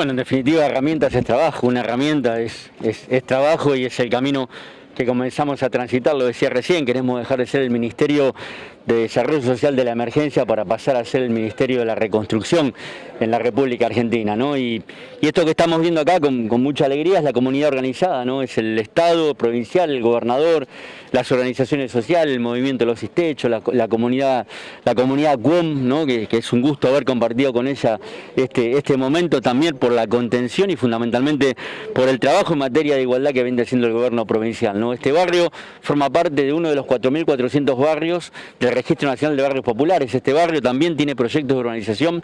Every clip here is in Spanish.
Bueno, en definitiva, herramientas es trabajo, una herramienta es, es, es trabajo y es el camino que comenzamos a transitar, lo decía recién, queremos dejar de ser el Ministerio de Desarrollo Social de la Emergencia para pasar a ser el Ministerio de la Reconstrucción en la República Argentina. ¿no? Y, esto que estamos viendo acá con, mucha alegría es la comunidad organizada, ¿no? es el Estado provincial, el gobernador, las organizaciones sociales, el movimiento de los Istechos, la, comunidad la comunidad CUOM, ¿no? que, es un gusto haber compartido con ella este, este momento también por la contención y fundamentalmente por el trabajo en materia de igualdad que viene haciendo el gobierno provincial. ¿no? Este barrio forma parte de uno de los 4.400 barrios del Registro Nacional de Barrios Populares. Este barrio también tiene proyectos de urbanización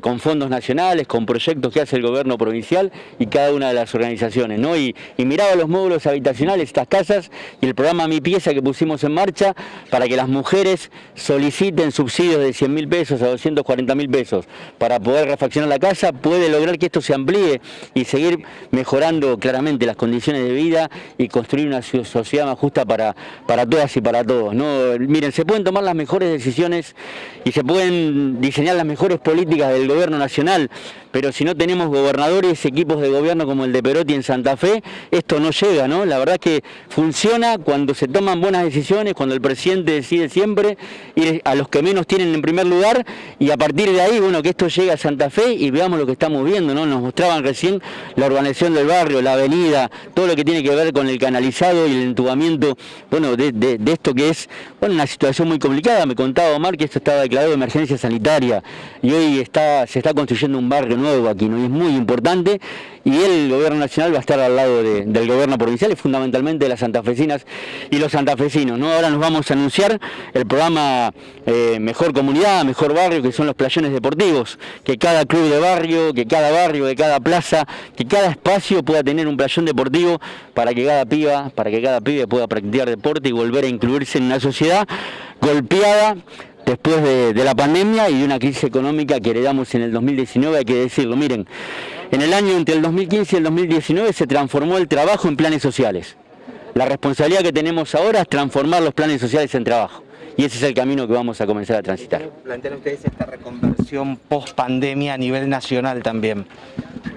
con fondos nacionales, con proyectos que hace el gobierno provincial y cada una de las organizaciones. Y, y miraba los módulos habitacionales, estas casas y el programa Mi Pieza que pusimos en marcha para que las mujeres soliciten subsidios de 100 mil pesos a 240 mil pesos para poder refaccionar la casa, puede lograr que esto se amplíe y seguir mejorando claramente las condiciones de vida y construir una sociedad más justa para, para todas y para todos. ¿no? Miren, se pueden tomar las mejores decisiones y se pueden diseñar las mejores políticas del gobierno nacional, pero si no tenemos gobernadores, equipos de gobierno como el de Perotti en Santa Fe, esto no llega, ¿no? La verdad es que funciona cuando se toman buenas decisiones, cuando el presidente decide siempre ir a los que menos tienen en primer lugar y a partir de ahí, bueno, que esto llegue a Santa Fe y veamos lo que estamos viendo, ¿no? Nos mostraban recién la urbanización del barrio, la avenida, todo lo que tiene que ver con el canalizado y el entubamiento, bueno, de, esto que es, bueno, una situación muy complicada. Me contaba Omar que esto estaba declarado de emergencia sanitaria y hoy está, se está construyendo un barrio nuevo aquí, ¿no? Y es muy importante y el gobierno nacional va a estar al lado del gobierno provincial y fundamentalmente de las santafesinas y los santafesinos. ¿no? Ahora nos vamos a anunciar el programa eh, Mejor Comunidad, Mejor Barrio, que son los playones deportivos, que cada club de barrio, que cada barrio, que cada plaza, que cada espacio pueda tener un playón deportivo para que cada piba, para que cada pibe pueda practicar deporte y volver a incluirse en una sociedad golpeada después de, de la pandemia y de una crisis económica que heredamos en el 2019, hay que decirlo, miren, en el año entre el 2015 y el 2019 se transformó el trabajo en planes sociales. La responsabilidad que tenemos ahora es transformar los planes sociales en trabajo. Y ese es el camino que vamos a comenzar a transitar. Plantean ustedes esta reconversión post pandemia a nivel nacional también.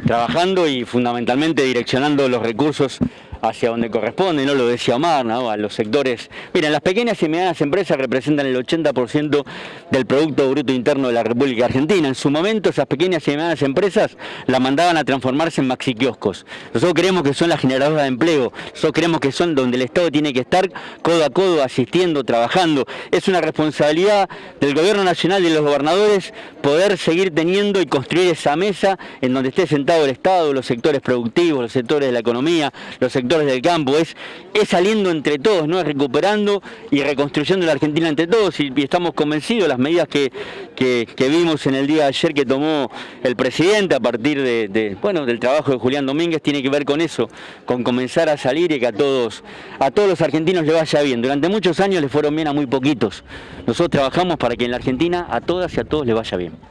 Trabajando y fundamentalmente direccionando los recursos hacia donde corresponde, no lo decía Omar, a los sectores. Miren, las pequeñas y medianas empresas representan el 80% del Producto Bruto Interno de la República Argentina. En su momento esas pequeñas y medianas empresas la mandaban a transformarse en maxi kioscos. Nosotros creemos que son las generadoras de empleo, nosotros creemos que son donde el Estado tiene que estar codo a codo, asistiendo, trabajando. Es una responsabilidad del Gobierno Nacional y de los gobernadores poder seguir teniendo y construir esa mesa en donde esté sentado el Estado, los sectores productivos, los sectores de la economía, los sectores del campo, es, saliendo entre todos, ¿no? recuperando y reconstruyendo la Argentina entre todos y, estamos convencidos, las medidas que, que, vimos en el día de ayer que tomó el presidente a partir de, bueno, del trabajo de Julián Domínguez tiene que ver con eso, con comenzar a salir y que a todos, a todos los argentinos le vaya bien. Durante muchos años le fueron bien a muy poquitos. Nosotros trabajamos para que en la Argentina a todas y a todos le vaya bien.